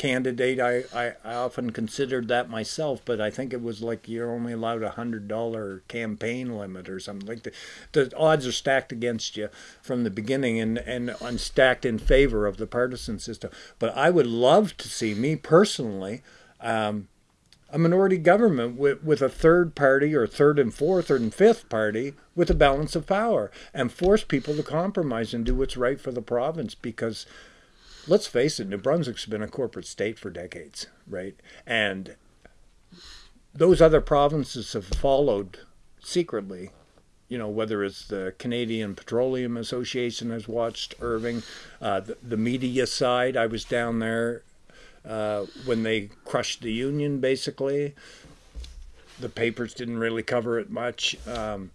candidate. I, I, I, often considered that myself, but I think it was like you're only allowed a hundred dollar campaign limit or something like that. The odds are stacked against you from the beginning and and unstacked in favor of the partisan system. But I would love to see me personally. Um, a minority government with, with a third party or third and fourth or and fifth party with a balance of power and force people to compromise and do what's right for the province because let's face it, New Brunswick's been a corporate state for decades, right? And those other provinces have followed secretly. You know, whether it's the Canadian Petroleum Association has watched Irving, uh, the, the, media side. I was down there uh, when they crushed the union, basically. The papers didn't really cover it much. Um,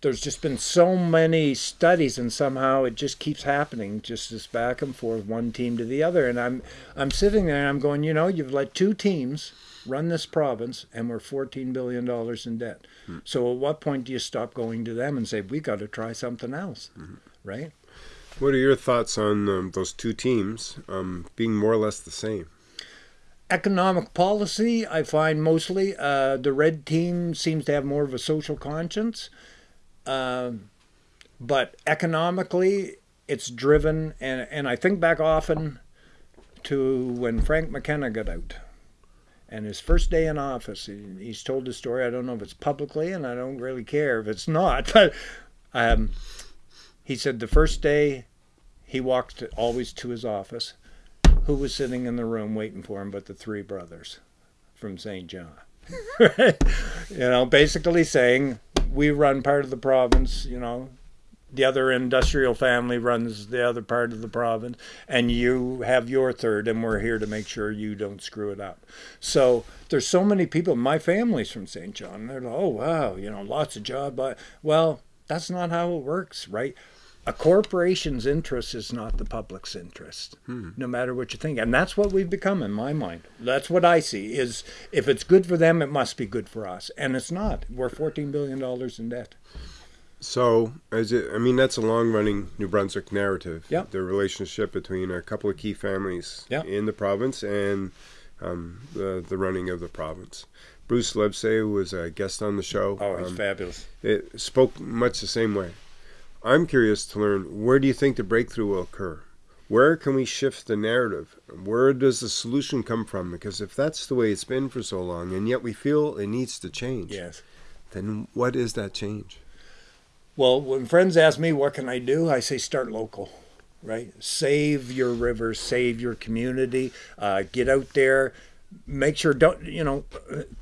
there's just been so many studies and somehow it just keeps happening just this back and forth one team to the other. And i'm i'm sitting there and i'm going you know you've let two teams run this province and we're 14 billion dollars in debt. Mm-hmm. so at what point do you stop going to them and say we got to try something else mm-hmm. right? What are your thoughts on um, those two teams um, being more or less the same? Economic policy i find mostly uh, the red team seems to have more of a social conscience um, but economically, it's driven, and, and I think back often to when Frank McKenna got out. And his first day in office, he, he's told the story. I don't know if it's publicly, and I don't really care if it's not. But um, he said the first day he walked always to his office. Who was sitting in the room waiting for him but the three brothers from Saint John? you know, basically saying we run part of the province, you know, the other industrial family runs the other part of the province, and you have your third, and we're here to make sure you don't screw it up. So there's so many people. My family's from Saint John. They're like, oh wow, you know, lots of job. But well, that's not how it works, right? A corporation's interest is not the public's interest, hmm. no matter what you think. And that's what we've become in my mind. That's what I see is if it's good for them, it must be good for us. And it's not. We're $14 billion in debt. So, as it, I mean, that's a long-running New Brunswick narrative. Yeah. The relationship between a couple of key families in the province and um, the the running of the province. Bruce Livesey was a guest on the show. Oh, he's um, fabulous. It spoke much the same way. I'm curious to learn where do you think the breakthrough will occur? Where can we shift the narrative? Where does the solution come from? Because if that's the way it's been for so long, and yet we feel it needs to change, yes. then what is that change? Well, when friends ask me what can I do, I say start local, right? Save your river, save your community, uh, get out there, make sure don't you know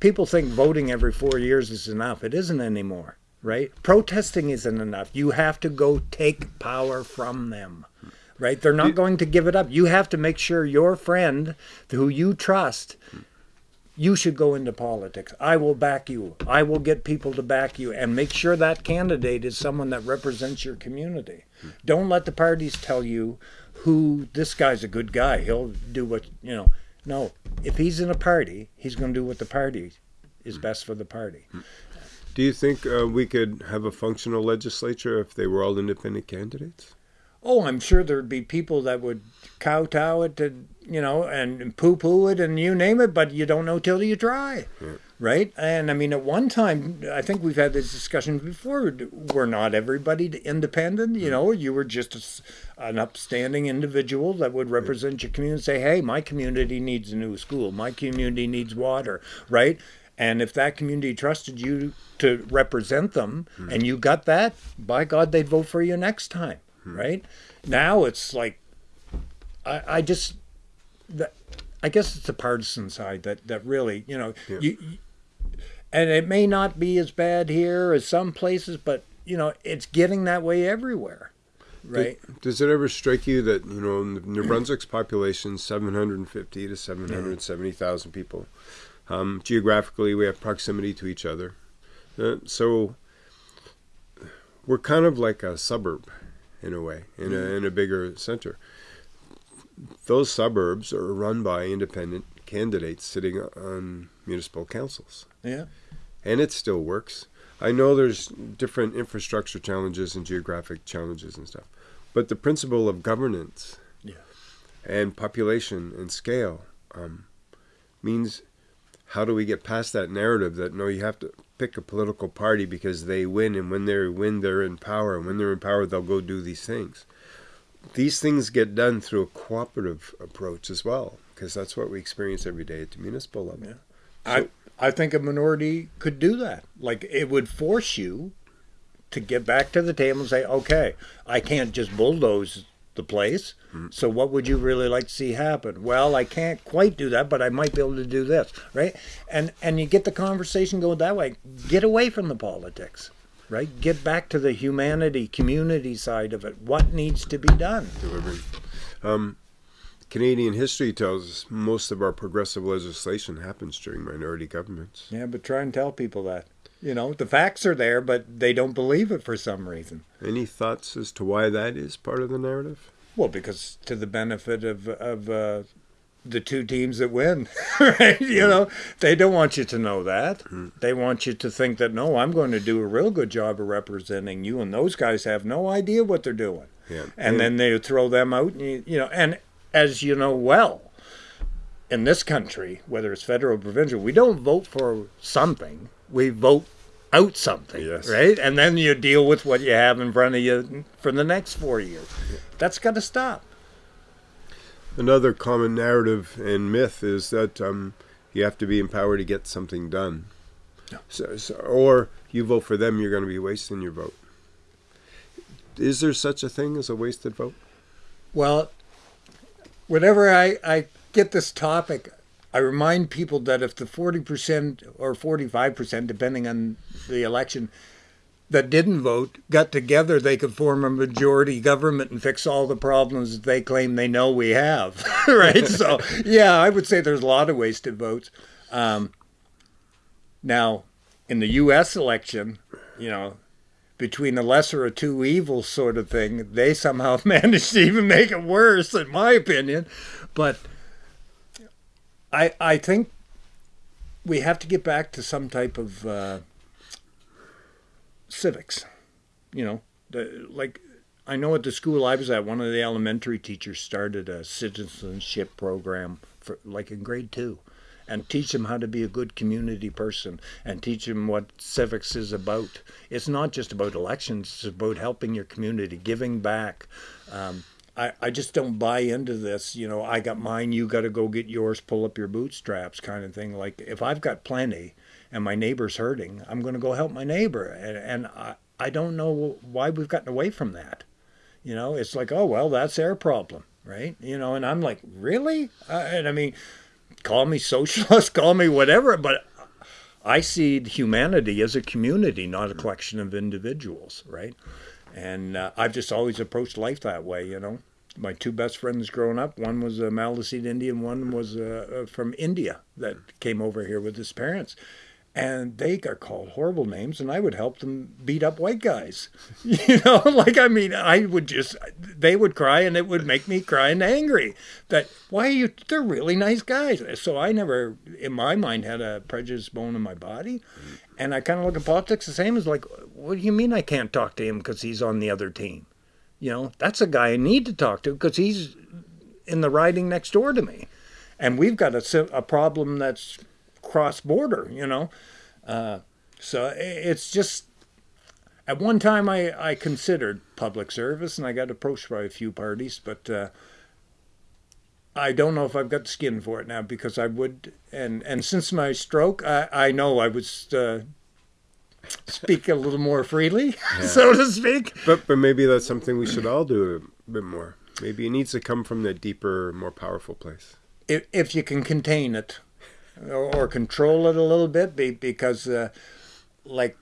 people think voting every four years is enough it isn't anymore right? Protesting isn't enough. You have to go take power from them, right? They're not going to give it up. You have to make sure your friend who you trust, you should go into politics. I will back you. I will get people to back you and make sure that candidate is someone that represents your community. Don't let the parties tell you who this guy's a good guy. He'll do what, you know. No, if he's in a party, he's going to do what the party is best for the party. Do you think uh, we could have a functional legislature if they were all independent candidates? Oh, I'm sure there'd be people that would kowtow it to, you know, and poo poo it and you name it, but you don't know till you try. Yeah. Right? And I mean, at one time, I think we've had this discussion before. We're not everybody independent. You know, you were just a, an upstanding individual that would represent your community and say, hey, my community needs a new school. My community needs water. Right? And if that community trusted you to represent them mm. and you got that, by God, they'd vote for you next time, mm. right? Now it's like, I, I just, that, I guess it's the partisan side that, that really, you know, yeah. you, and it may not be as bad here as some places, but, you know, it's getting that way everywhere. right? Does it ever strike you that you know New Brunswick's population seven hundred and fifty to seven hundred seventy thousand people? Um, geographically, we have proximity to each other, uh, so we're kind of like a suburb in a way, in a in a bigger center. Those suburbs are run by independent candidates sitting on municipal councils. Yeah. And it still works. I know there's different infrastructure challenges and geographic challenges and stuff, but the principle of governance Yeah. and population and scale um, means how do we get past that narrative that no, you have to pick a political party because they win, and when they win, they're in power, and when they're in power, they'll go do these things. These things get done through a cooperative approach as well, because that's what we experience every day at the municipal level. Yeah. I I think a minority could do that. Like it would force you to get back to the table and say, okay, I can't just bulldoze the place. So what would you really like to see happen? Well, I can't quite do that, but I might be able to do this, right? And and you get the conversation going that way. Get away from the politics, right? Get back to the humanity, community side of it. What needs to be done? delivering. Um, Canadian history tells us most of our progressive legislation happens during minority governments. Yeah, but try and tell people that. You know, the facts are there, but they don't believe it for some reason. Any thoughts as to why that is part of the narrative? Well, because to the benefit of of uh, the two teams that win, right? You know, they don't want you to know that. They want you to think that no, I'm going to do a real good job of representing you, and those guys have no idea what they're doing. Yeah. And then they throw them out, and you, you know, and as you know well, in this country, whether it's federal or provincial, we don't vote for something; we vote out something, Yes. right? And then you deal with what you have in front of you for the next four years. That's got to stop. Another common narrative and myth is that um, you have to be empowered to get something done. No. So, so, or you vote for them, you're going to be wasting your vote. Is there such a thing as a wasted vote? Well, whenever I, I get this topic, I remind people that if the 40% or 45%, depending on the election, that didn't vote got together, they could form a majority government and fix all the problems that they claim they know we have. right? so, yeah, I would say there's a lot of wasted votes. Um, now, in the U.S. election, you know, between the lesser of two evils sort of thing, they somehow managed to even make it worse, in my opinion. But I I think we have to get back to some type of uh, civics. You know, the, like I know at the school I was at, one of the elementary teachers started a citizenship program for like in grade two. And teach them how to be a good community person and teach them what civics is about. It's not just about elections, it's about helping your community, giving back. Um, I, I just don't buy into this, you know, I got mine, you got to go get yours, pull up your bootstraps kind of thing. Like, if I've got plenty and my neighbor's hurting, I'm going to go help my neighbor. And, and I, I don't know why we've gotten away from that. You know, it's like, oh, well, that's their problem, right? You know, and I'm like, really? Uh, and I mean, call me socialist, call me whatever, but I see humanity as a community, not a collection of individuals, right? And uh, I've just always approached life that way, you know. My two best friends growing up, one was a Maliseet Indian, one was uh, uh, from India that came over here with his parents. And they got called horrible names, and I would help them beat up white guys. You know, like, I mean, I would just, they would cry, and it would make me cry and angry. That, why are you, they're really nice guys. So I never, in my mind, had a prejudice bone in my body. And I kind of look at politics the same as like, what do you mean I can't talk to him because he's on the other team? You know, that's a guy I need to talk to because he's in the riding next door to me. And we've got a, a problem that's cross border, you know. Uh, so it's just, at one time I, I considered public service and I got approached by a few parties, but uh, I don't know if I've got the skin for it now because I would, and, and since my stroke, I, I know I would uh, speak a little more freely, so to speak. But but maybe that's something we should all do a bit more. Maybe it needs to come from the deeper, more powerful place. if, if you can contain it or, or control it a little bit be, because uh, like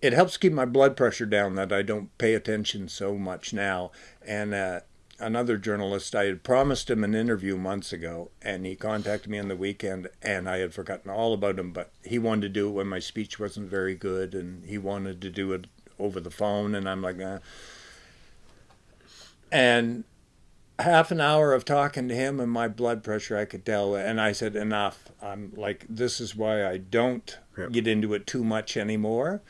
it helps keep my blood pressure down that I don't pay attention so much now. And uh, another journalist, I had promised him an interview months ago, and he contacted me on the weekend, and I had forgotten all about him. But he wanted to do it when my speech wasn't very good, and he wanted to do it over the phone, and I'm like, and half an hour of talking to him and my blood pressure I could tell and I said enough I'm like this is why I don't yep. get into it too much anymore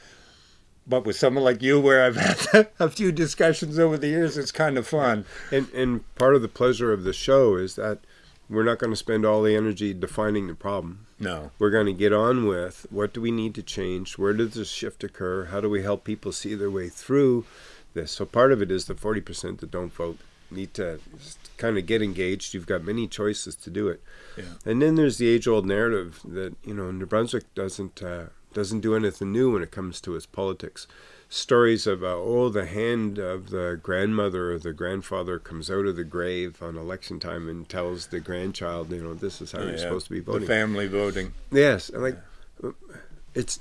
but with someone like you where I've had a few discussions over the years it's kind of fun and and part of the pleasure of the show is that we're not going to spend all the energy defining the problem no we're going to get on with what do we need to change where does this shift occur how do we help people see their way through this so part of it is the 40% that don't vote need to kind of get engaged. You've got many choices to do it. Yeah. And then there's the age-old narrative that you know New Brunswick doesn't uh, doesn't do anything new when it comes to its politics. Stories of uh, oh the hand of the grandmother or the grandfather comes out of the grave on election time and tells the grandchild you know this is how oh, you're supposed to be voting. The family voting. Yes, like yeah. it's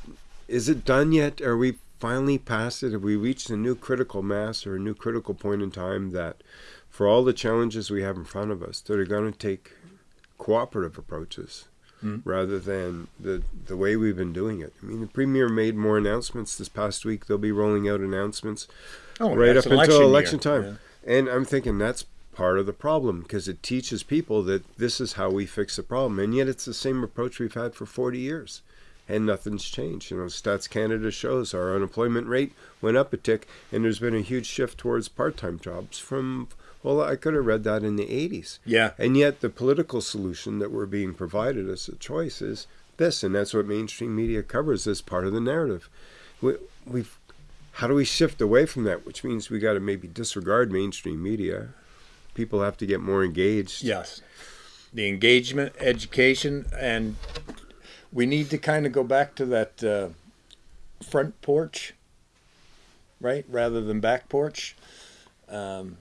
is it done yet? Are we finally past it? Have we reached a new critical mass or a new critical point in time that for all the challenges we have in front of us that are going to take cooperative approaches mm. rather than the the way we've been doing it. I mean, the premier made more announcements this past week. They'll be rolling out announcements oh, right up until election year. time. Yeah. And I'm thinking that's part of the problem because it teaches people that this is how we fix the problem. And yet it's the same approach we've had for 40 years and nothing's changed. You know, Stats Canada shows our unemployment rate went up a tick and there's been a huge shift towards part-time jobs from well, I could have read that in the 80s. Yeah. And yet the political solution that we're being provided as a choice is this, and that's what mainstream media covers as part of the narrative. We, we've how do we shift away from that? Which means we got to maybe disregard mainstream media. People have to get more engaged. Yes, the engagement, education, and we need to kind of go back to that uh, front porch, right, rather than back porch. Um,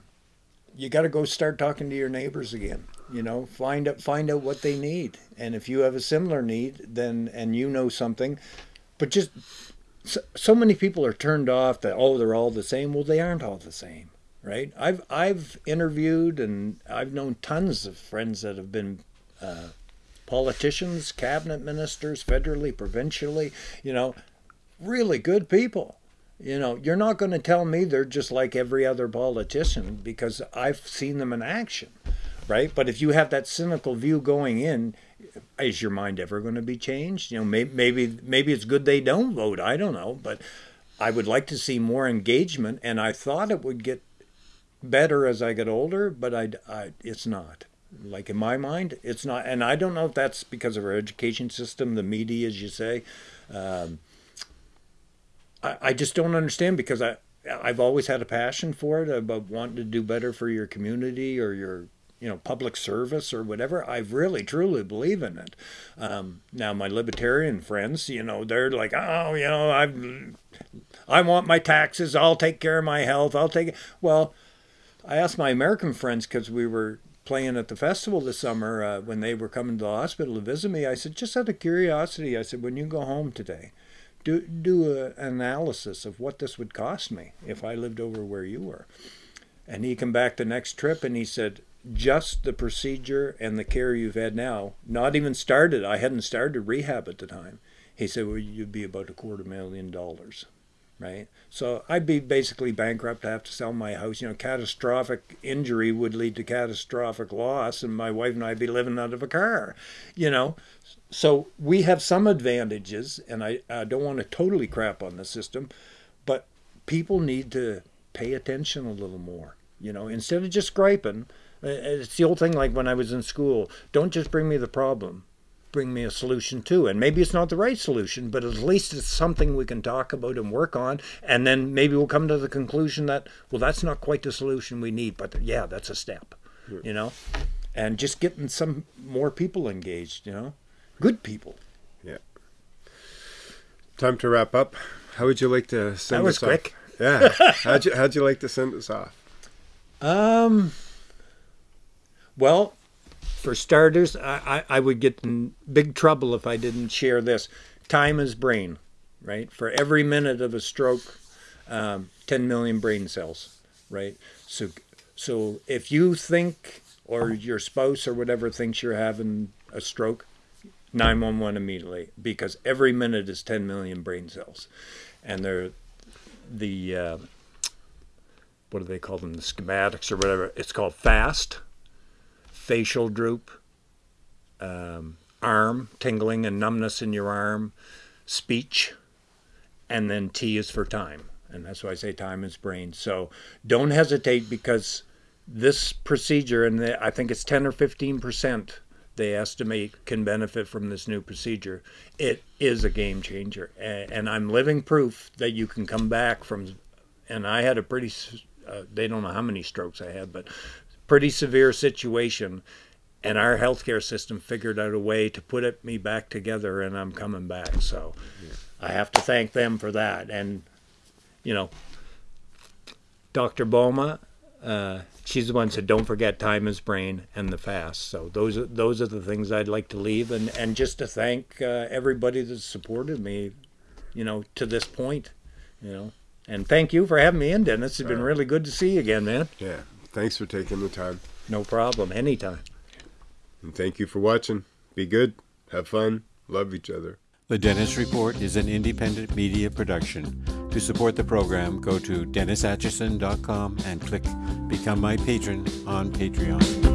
you got to go start talking to your neighbors again. You know, find out find out what they need, and if you have a similar need, then and you know something, but just so, so many people are turned off that oh they're all the same. Well, they aren't all the same, right? I've I've interviewed and I've known tons of friends that have been. Uh, politicians, cabinet ministers, federally, provincially, you know, really good people you know, you're not going to tell me they're just like every other politician because I've seen them in action, right? But if you have that cynical view going in, is your mind ever going to be changed? You know, maybe maybe maybe it's good they don't vote. I don't know, but I would like to see more engagement, and I thought it would get better as I get older, but I, I it's not. Like in my mind, it's not, and I don't know if that's because of our education system, the media, as you say. Um, I, I just don't understand because I I've always had a passion for it about wanting to do better for your community or your you know public service or whatever. I really truly believe in it. Um, now my libertarian friends you know they're like oh you know i i want my taxes. I'll take care of my health. I'll take it. Well i asked my american friends because we were playing at the festival this summer uh, when they were coming to the hospital to visit me i said just out of curiosity i said when you go home today do do an analysis of what this would cost me if I lived over where you were. And he came back the next trip and he said, just the procedure and the care you've had now, not even started. I hadn't started rehab at the time. He said, well, you'd be about a quarter million dollars, right? So I'd be basically bankrupt. I have to sell my house. You know, catastrophic injury would lead to catastrophic loss, and my wife and I'd be living out of a car. You know, so we have some advantages, and I, I don't want to totally crap on the system, but people need to pay attention a little more. You know, instead of just griping, uh, it's the old thing like when I was in school don't just bring me the problem, bring me a solution too. And maybe it's not the right solution, but at least it's something we can talk about and work on. And then maybe we'll come to the conclusion that, well, that's not quite the solution we need, but yeah, that's a step, you know? And just getting some more people engaged, you know? good people. Yeah. Time to wrap up. How would you like to send that was us quick. off? Yeah. how'd you How'd you like to send us off? Um. Well, for starters, I, I, I would get in big trouble if I didn't share this. Time is brain. right? For every minute of a stroke, um, 10 million brain cells, right? So, so if you think, or your spouse or whatever thinks you're having a stroke, 911 immediately because every minute is 10 million brain cells, and they're the uh, what do they call them? The schematics or whatever. It's called fast, facial droop, um, arm tingling and numbness in your arm, speech, and then T is for time. And that's why I say time is brain. So don't hesitate because this procedure, and I think it's 10 or 15 percent they estimate can benefit from this new procedure. It is a game changer. And I'm living proof that you can come back from, and I had a pretty, uh, they don't know how many strokes I had, but pretty severe situation and our healthcare system figured out a way to put it, me back together and I'm coming back. So yeah. I have to thank them for that. And, you know, Dr. Boma, uh, she's the one who said, don't forget time is brain and the fast. So those are, those are the things I'd like to leave. And, and just to thank uh, everybody that's supported me, you know, to this point, you know. And thank you for having me in, Dennis. It's been really good to see you again, man. Yeah. Thanks for taking the time. No problem. Anytime. And thank you for watching. Be good, have fun, love each other. The Dennis Report is an independent media production. To support the program, go to DennisAtkinson.com and click Become My Patron on Patreon.